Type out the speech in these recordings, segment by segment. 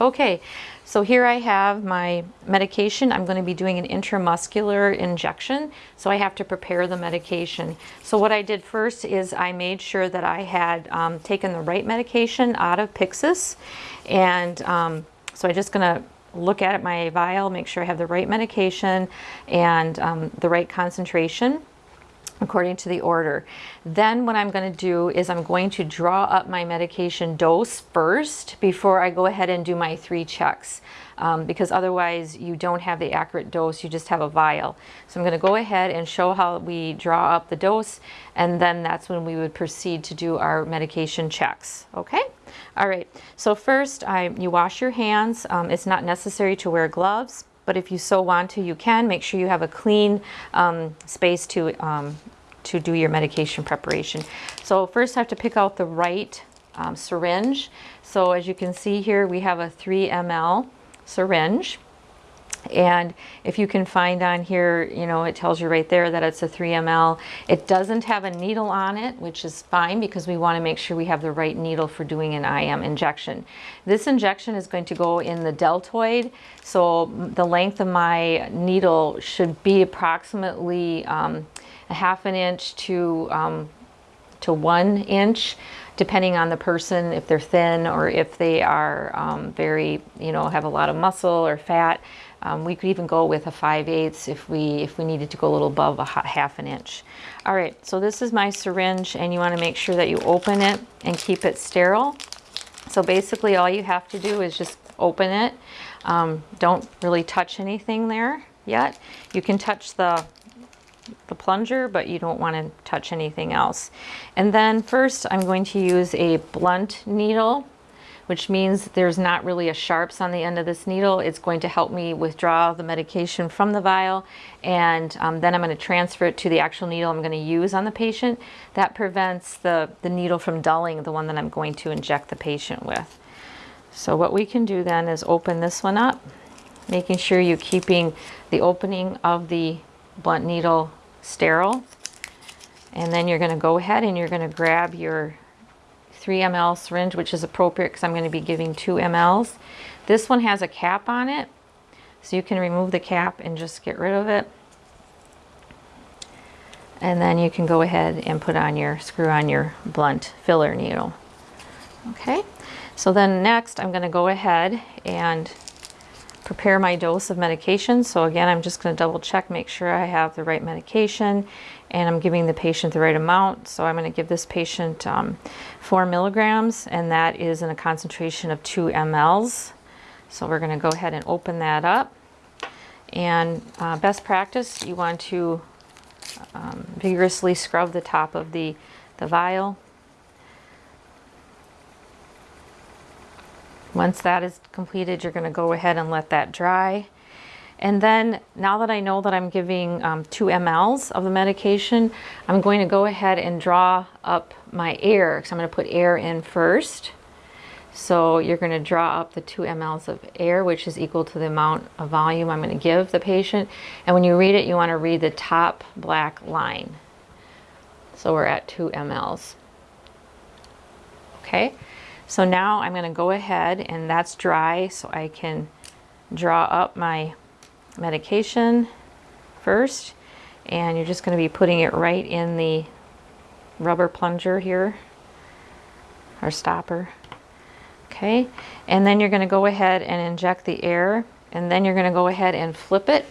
Okay, so here I have my medication. I'm going to be doing an intramuscular injection, so I have to prepare the medication. So what I did first is I made sure that I had um, taken the right medication out of Pyxis, and um, so I'm just going to look at my vial, make sure I have the right medication and um, the right concentration according to the order. Then what I'm going to do is I'm going to draw up my medication dose first before I go ahead and do my three checks um, because otherwise you don't have the accurate dose, you just have a vial. So I'm going to go ahead and show how we draw up the dose and then that's when we would proceed to do our medication checks. Okay? All right, so first I, you wash your hands. Um, it's not necessary to wear gloves but if you so want to, you can. Make sure you have a clean um, space to, um, to do your medication preparation. So first I have to pick out the right um, syringe. So as you can see here, we have a 3 ml syringe. And if you can find on here, you know, it tells you right there that it's a 3 ml. It doesn't have a needle on it, which is fine because we want to make sure we have the right needle for doing an IM injection. This injection is going to go in the deltoid. So the length of my needle should be approximately um, a half an inch to, um, to one inch depending on the person, if they're thin or if they are um, very, you know, have a lot of muscle or fat. Um, we could even go with a 5 eighths if we, if we needed to go a little above a half an inch. All right, so this is my syringe and you want to make sure that you open it and keep it sterile. So basically all you have to do is just open it. Um, don't really touch anything there yet. You can touch the the plunger, but you don't want to touch anything else. And then first I'm going to use a blunt needle which means there's not really a sharps on the end of this needle. It's going to help me withdraw the medication from the vial and um, then I'm going to transfer it to the actual needle I'm going to use on the patient. That prevents the, the needle from dulling the one that I'm going to inject the patient with. So what we can do then is open this one up, making sure you're keeping the opening of the blunt needle sterile. And then you're going to go ahead and you're going to grab your 3 ml syringe, which is appropriate because I'm going to be giving 2 mLs. This one has a cap on it, so you can remove the cap and just get rid of it. And then you can go ahead and put on your, screw on your blunt filler needle. Okay, so then next I'm going to go ahead and prepare my dose of medication. So again, I'm just going to double check, make sure I have the right medication and I'm giving the patient the right amount. So I'm going to give this patient um, four milligrams and that is in a concentration of two mLs. So we're going to go ahead and open that up. And uh, best practice, you want to um, vigorously scrub the top of the, the vial Once that is completed, you're going to go ahead and let that dry. And then now that I know that I'm giving um, 2 mLs of the medication, I'm going to go ahead and draw up my air. So I'm going to put air in first. So you're going to draw up the 2 mLs of air, which is equal to the amount of volume I'm going to give the patient. And when you read it, you want to read the top black line. So we're at 2 mLs. Okay. So now I'm going to go ahead and that's dry so I can draw up my medication first. And you're just going to be putting it right in the rubber plunger here or stopper. Okay and then you're going to go ahead and inject the air and then you're going to go ahead and flip it.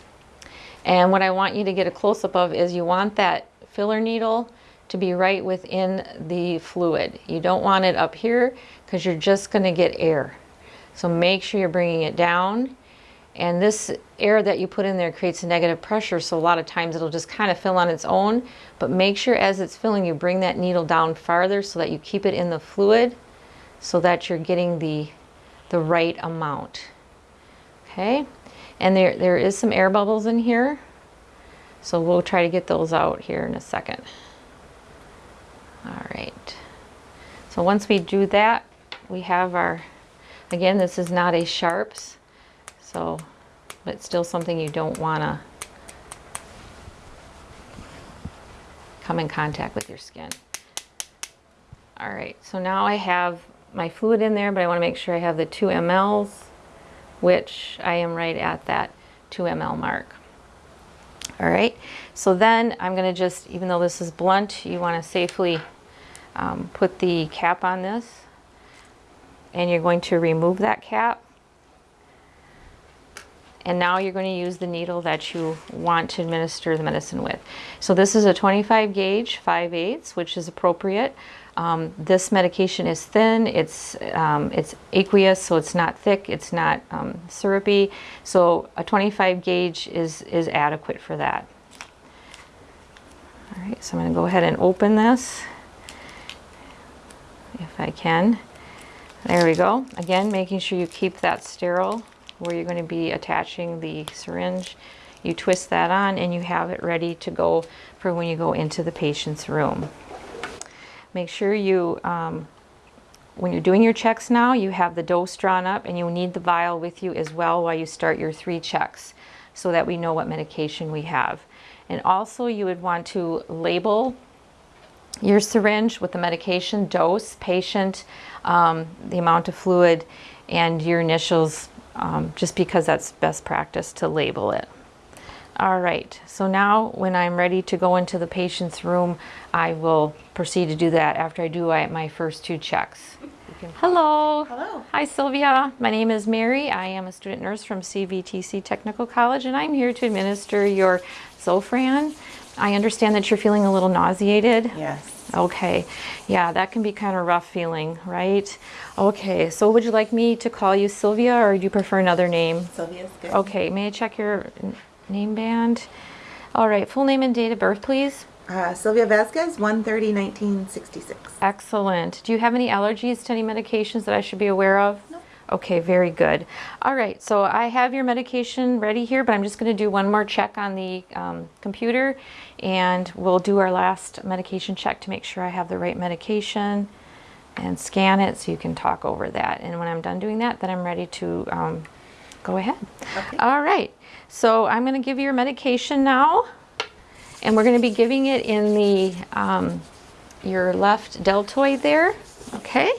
And what I want you to get a close-up of is you want that filler needle to be right within the fluid. You don't want it up here because you're just going to get air. So make sure you're bringing it down. And this air that you put in there creates a negative pressure, so a lot of times it'll just kind of fill on its own. But make sure as it's filling, you bring that needle down farther so that you keep it in the fluid so that you're getting the, the right amount. Okay, and there, there is some air bubbles in here. So we'll try to get those out here in a second. All right. So once we do that, we have our, again, this is not a sharps, so, but it's still something you don't want to come in contact with your skin. All right, so now I have my fluid in there, but I want to make sure I have the 2 mLs. which I am right at that 2 ml mark. All right, so then I'm gonna just, even though this is blunt, you wanna safely um, put the cap on this and you're going to remove that cap. And now you're going to use the needle that you want to administer the medicine with. So this is a 25 gauge, 5 eighths, which is appropriate. Um, this medication is thin, it's, um, it's aqueous, so it's not thick, it's not um, syrupy. So a 25 gauge is, is adequate for that. All right, so I'm going to go ahead and open this if I can. There we go. Again, making sure you keep that sterile where you're going to be attaching the syringe. You twist that on and you have it ready to go for when you go into the patient's room. Make sure you, um, when you're doing your checks now, you have the dose drawn up and you need the vial with you as well while you start your three checks so that we know what medication we have. And also you would want to label your syringe with the medication dose, patient, um, the amount of fluid, and your initials, um, just because that's best practice to label it. All right, so now when I'm ready to go into the patient's room, I will proceed to do that after I do my first two checks. Hello. Hello. Hi, Sylvia. My name is Mary. I am a student nurse from CVTC Technical College, and I'm here to administer your Zofran I understand that you're feeling a little nauseated. Yes. Okay. Yeah, that can be kind of rough feeling, right? Okay, so would you like me to call you Sylvia or do you prefer another name? Sylvia's good. Okay, may I check your name band? All right, full name and date of birth, please. Uh, Sylvia Vasquez, 130 1966. Excellent. Do you have any allergies to any medications that I should be aware of? No. Okay, very good. All right, so I have your medication ready here, but I'm just going to do one more check on the um, computer and we'll do our last medication check to make sure I have the right medication and scan it so you can talk over that. And when I'm done doing that, then I'm ready to um, go ahead. Okay. All right, so I'm going to give you your medication now and we're going to be giving it in the um, your left deltoid there, okay?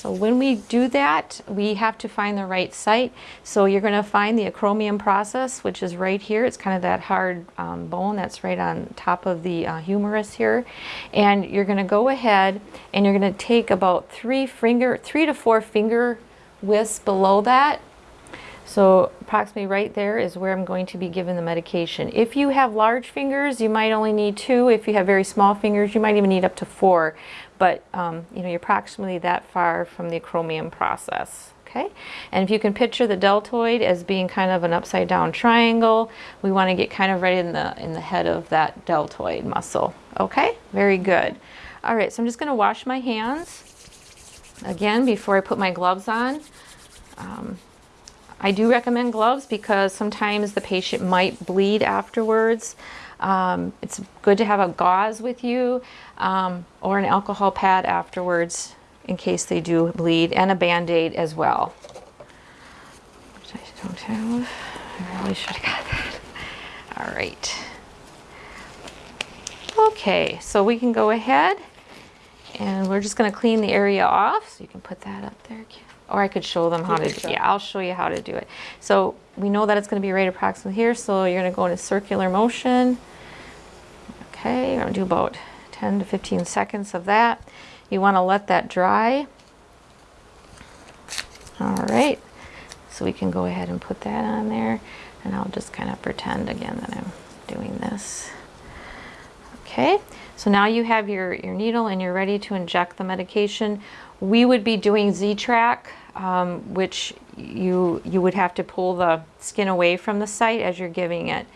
So when we do that, we have to find the right site. So you're going to find the acromion process, which is right here. It's kind of that hard um, bone that's right on top of the uh, humerus here. And you're going to go ahead and you're going to take about three finger, three to four finger widths below that. So approximately right there is where I'm going to be given the medication. If you have large fingers, you might only need two. If you have very small fingers, you might even need up to four but um, you know, you're approximately that far from the acromion process. Okay, and if you can picture the deltoid as being kind of an upside down triangle, we want to get kind of right in the in the head of that deltoid muscle. Okay, very good. All right, so I'm just going to wash my hands again before I put my gloves on. Um, I do recommend gloves because sometimes the patient might bleed afterwards. Um, it's good to have a gauze with you um, or an alcohol pad afterwards in case they do bleed and a band-aid as well. Which I don't have. I really should have got that. All right. Okay, so we can go ahead and we're just going to clean the area off. So you can put that up there. Or I could show them how to, do, yeah, I'll show you how to do it. So we know that it's going to be right approximately here. So you're going to go in a circular motion. Okay, I'm going to do about 10 to 15 seconds of that. You want to let that dry. All right, so we can go ahead and put that on there. And I'll just kind of pretend again that I'm doing this. Okay, so now you have your, your needle and you're ready to inject the medication. We would be doing Z-Track, um, which you, you would have to pull the skin away from the site as you're giving it.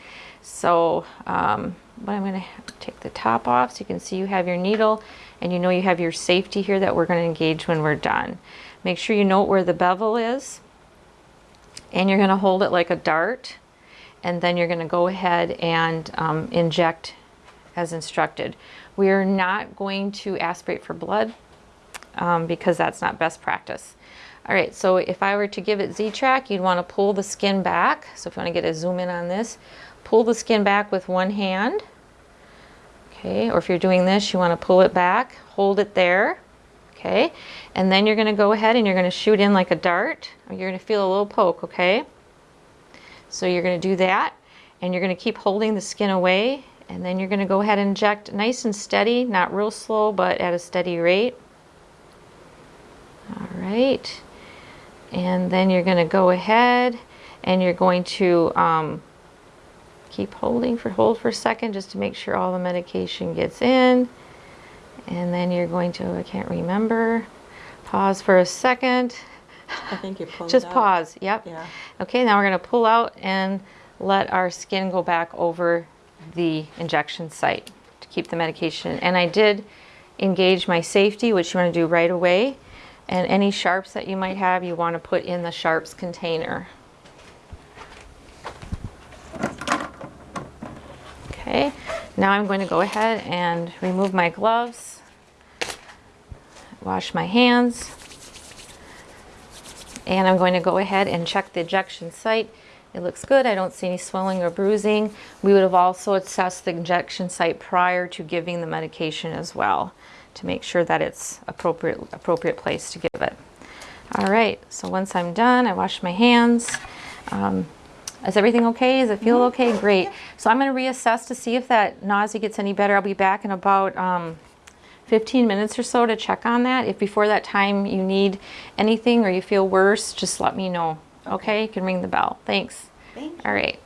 So um, but I'm going to take the top off so you can see you have your needle and you know you have your safety here that we're going to engage when we're done. Make sure you note where the bevel is and you're going to hold it like a dart and then you're going to go ahead and um, inject as instructed. We are not going to aspirate for blood um, because that's not best practice. All right, so if I were to give it Z-Track, you'd want to pull the skin back. So if you want to get a zoom in on this, pull the skin back with one hand. Okay, or if you're doing this, you want to pull it back, hold it there. Okay, and then you're gonna go ahead and you're gonna shoot in like a dart. You're gonna feel a little poke, okay? So you're gonna do that, and you're gonna keep holding the skin away, and then you're gonna go ahead and inject nice and steady, not real slow, but at a steady rate. All right, and then you're gonna go ahead and you're going to um, keep holding for hold for a second just to make sure all the medication gets in. And then you're going to, I can't remember, pause for a second. I think you're pulling Just out. pause, yep. Yeah. Okay, now we're gonna pull out and let our skin go back over the injection site to keep the medication. And I did engage my safety, which you wanna do right away. And any sharps that you might have, you wanna put in the sharps container. Okay, now I'm going to go ahead and remove my gloves, wash my hands, and I'm going to go ahead and check the injection site. It looks good. I don't see any swelling or bruising. We would have also assessed the injection site prior to giving the medication as well to make sure that it's appropriate appropriate place to give it. All right, so once I'm done, I wash my hands. Um, is everything okay? Does it feel okay? Great. So I'm going to reassess to see if that nausea gets any better. I'll be back in about um, 15 minutes or so to check on that. If before that time you need anything or you feel worse, just let me know. Okay, you can ring the bell. Thanks. Thank you. All right.